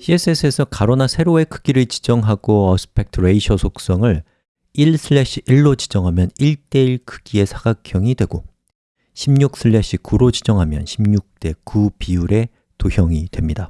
CSS에서 가로나 세로의 크기를 지정하고 aspect ratio 속성을 1/1로 지정하면 1대1 크기의 사각형이 되고 16/9로 지정하면 16대 9 비율의 도형이 됩니다.